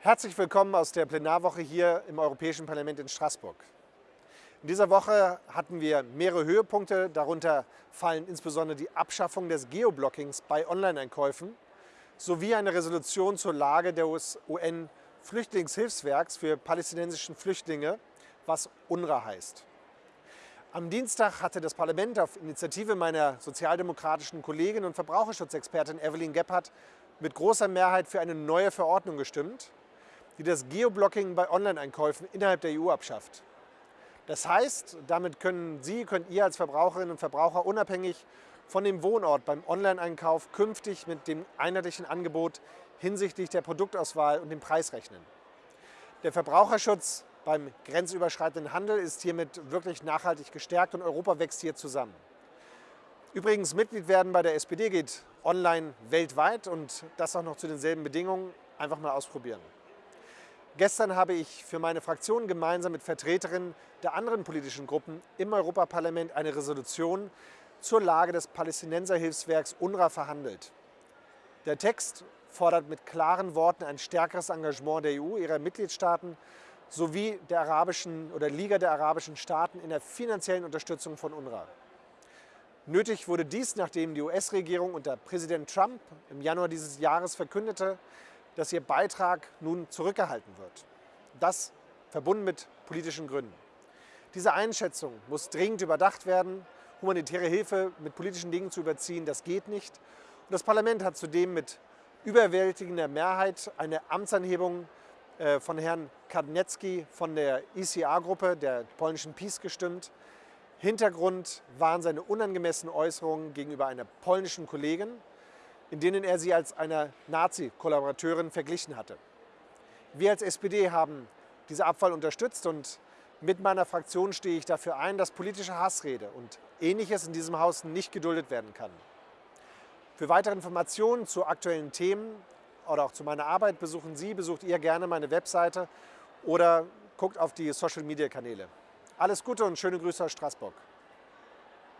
Herzlich willkommen aus der Plenarwoche hier im Europäischen Parlament in Straßburg. In dieser Woche hatten wir mehrere Höhepunkte, darunter fallen insbesondere die Abschaffung des Geoblockings bei Online-Einkäufen sowie eine Resolution zur Lage des UN-Flüchtlingshilfswerks für palästinensische Flüchtlinge, was UNRWA heißt. Am Dienstag hatte das Parlament auf Initiative meiner sozialdemokratischen Kollegin und Verbraucherschutzexpertin Evelyn Gebhardt mit großer Mehrheit für eine neue Verordnung gestimmt, die das Geoblocking bei Online-Einkäufen innerhalb der EU abschafft. Das heißt, damit können Sie, könnt ihr als Verbraucherinnen und Verbraucher unabhängig von dem Wohnort beim Online-Einkauf künftig mit dem einheitlichen Angebot hinsichtlich der Produktauswahl und dem Preis rechnen. Der Verbraucherschutz beim grenzüberschreitenden Handel ist hiermit wirklich nachhaltig gestärkt und Europa wächst hier zusammen. Übrigens, Mitglied werden bei der SPD geht online weltweit und das auch noch zu denselben Bedingungen. Einfach mal ausprobieren. Gestern habe ich für meine Fraktion gemeinsam mit Vertreterinnen der anderen politischen Gruppen im Europaparlament eine Resolution zur Lage des Palästinenserhilfswerks UNRWA verhandelt. Der Text fordert mit klaren Worten ein stärkeres Engagement der EU, ihrer Mitgliedstaaten sowie der arabischen oder Liga der arabischen Staaten in der finanziellen Unterstützung von UNRWA. Nötig wurde dies, nachdem die US-Regierung unter Präsident Trump im Januar dieses Jahres verkündete, dass ihr Beitrag nun zurückgehalten wird. Das verbunden mit politischen Gründen. Diese Einschätzung muss dringend überdacht werden. Humanitäre Hilfe mit politischen Dingen zu überziehen, das geht nicht. Und das Parlament hat zudem mit überwältigender Mehrheit eine Amtsanhebung äh, von Herrn Kadniecki von der ICA-Gruppe, der polnischen PiS, gestimmt. Hintergrund waren seine unangemessenen Äußerungen gegenüber einer polnischen Kollegin, in denen er sie als eine Nazi-Kollaborateurin verglichen hatte. Wir als SPD haben diese Abfall unterstützt und mit meiner Fraktion stehe ich dafür ein, dass politische Hassrede und Ähnliches in diesem Haus nicht geduldet werden kann. Für weitere Informationen zu aktuellen Themen oder auch zu meiner Arbeit besuchen Sie, besucht ihr gerne meine Webseite oder guckt auf die Social-Media-Kanäle. Alles Gute und schöne Grüße aus Straßburg.